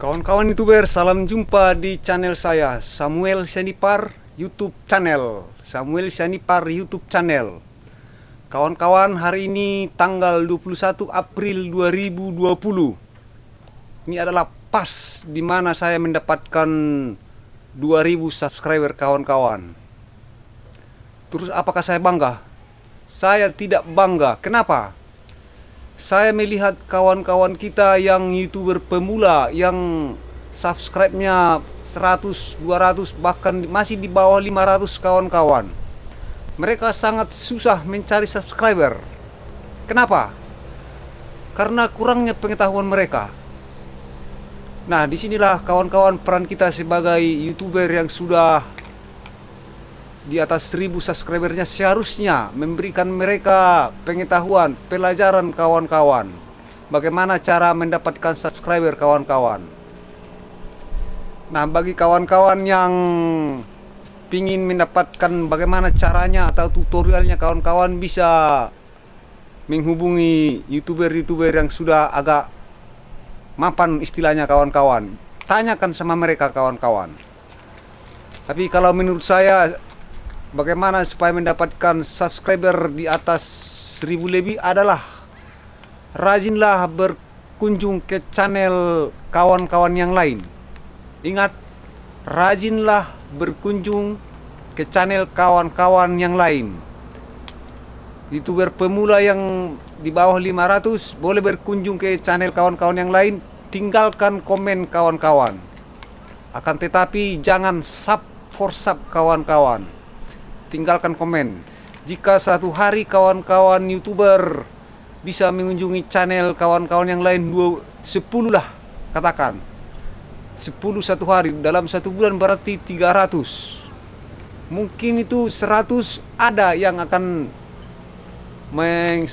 Kawan-kawan youtuber, salam jumpa di channel saya Samuel Sanipar YouTube channel. Samuel Sanipar YouTube channel. Kawan-kawan, hari ini tanggal 21 April 2020 Ini adalah pas di mana saya mendapatkan 2000 subscriber kawan-kawan. Terus apakah saya bangga? Saya tidak bangga, kenapa? Saya melihat kawan-kawan kita yang youtuber pemula yang subscribe-nya 100, 200 bahkan masih di bawah 500 kawan-kawan. Mereka sangat susah mencari subscriber. Kenapa? karena kurangnya pengetahuan mereka. Nah di sinilah kawan-kawan peran kita sebagai youtuber yang sudah di atas 1000 subscribernya seharusnya memberikan mereka pengetahuan, pelajaran kawan-kawan. Bagaimana cara mendapatkan subscriber kawan-kawan. Nah, bagi kawan-kawan yang ingin mendapatkan bagaimana caranya atau tutorialnya kawan-kawan bisa menghubungi youtuber-youtuber yang sudah agak mapan istilahnya kawan-kawan. Tanyakan sama mereka kawan-kawan. Tapi kalau menurut saya bagaimana supaya mendapatkan subscriber di atas 1000 lebih adalah rajinlah berkunjung ke channel kawan-kawan yang lain. Ingat, rajinlah berkunjung ke channel kawan-kawan yang lain. Youtuber pemula yang di bawah 500 boleh berkunjung ke channel kawan-kawan yang lain, tinggalkan komen kawan-kawan. Akan tetapi jangan sub for sub kawan-kawan tinggalkan komen. Jika satu hari kawan-kawan youtuber bisa mengunjungi channel kawan-kawan yang lain dua sepuluh lah katakan. Sepuluh satu hari dalam satu bulan berarti 300 mungkin itu 100 ada yang akan meng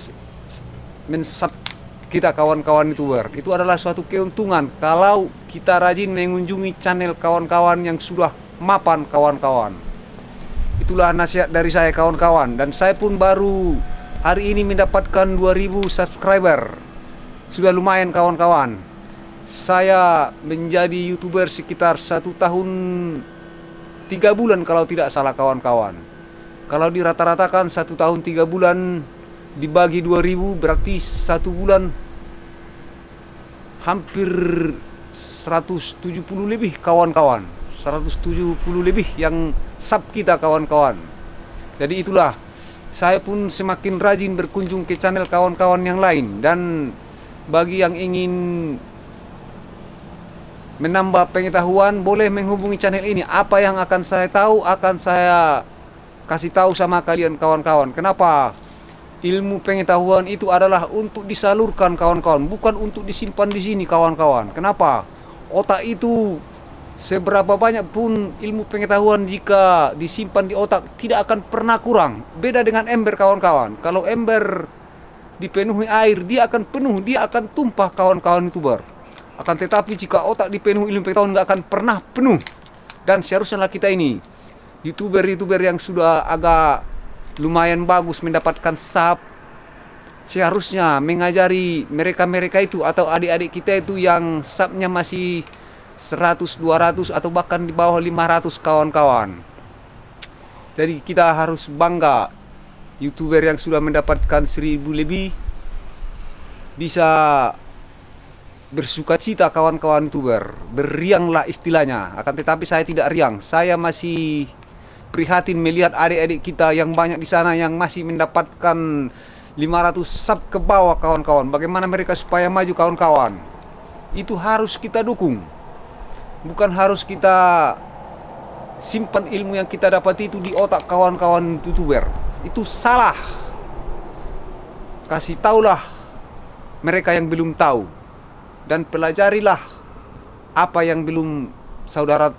mensub kita kawan-kawan youtuber. Itu adalah suatu keuntungan kalau kita rajin mengunjungi channel kawan-kawan yang sudah mapan kawan-kawan Itulah nasihat dari saya kawan-kawan. Dan saya pun baru hari ini mendapatkan 2000 subscriber. Sudah lumayan kawan-kawan. Saya menjadi youtuber sekitar satu tahun tiga bulan kalau tidak salah kawan-kawan. Kalau dirata-ratakan satu tahun tiga bulan dibagi 2000 berarti satu bulan hampir 170 lebih kawan-kawan 170 lebih yang sub kita kawan-kawan. Jadi itulah saya pun semakin rajin berkunjung ke channel kawan-kawan yang lain dan bagi yang ingin menambah pengetahuan boleh menghubungi channel ini. Apa yang akan saya tahu akan saya kasih tahu sama kalian kawan-kawan. Kenapa? Ilmu pengetahuan itu adalah untuk disalurkan kawan-kawan. Bukan untuk disimpan di sini kawan-kawan. Kenapa? Otak itu Seberapa banyak pun ilmu pengetahuan jika disimpan di otak tidak akan pernah kurang. Beda dengan ember kawan-kawan. Kalau ember dipenuhi air, dia akan penuh, dia akan tumpah kawan-kawan youtuber. Akan tetapi jika otak dipenuhi ilmu pengetahuan nggak akan pernah penuh. Dan seharusnya kita ini, youtuber-youtuber yang sudah agak lumayan bagus mendapatkan sub, seharusnya mengajari mereka-mereka itu atau adik-adik kita itu yang subnya masih 100, 200 atau bahkan di bawah 500 kawan-kawan. Jadi kita harus bangga YouTuber yang sudah mendapatkan 1000 lebih bisa bersuka cita kawan-kawan YouTuber. Berianglah istilahnya. Akan tetapi saya tidak riang. Saya masih prihatin melihat adik-adik kita yang banyak di sana yang masih mendapatkan 500 sub ke bawah kawan-kawan. Bagaimana mereka supaya maju kawan-kawan? Itu harus kita dukung bukan harus kita simpan ilmu yang kita dapat itu di otak kawan-kawan youtuber. Itu salah. Kasih taulah mereka yang belum tahu. Dan pelajarilah apa yang belum saudara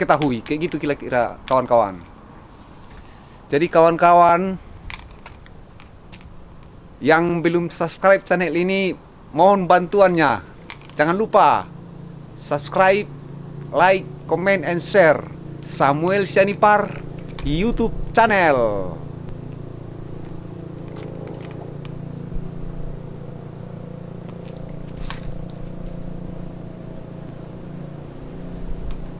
ketahui. Kayak gitu kira-kira kawan-kawan. Jadi kawan-kawan yang belum subscribe channel ini mohon bantuannya. Jangan lupa subscribe like, comment, and share Samuel Syanipar YouTube channel.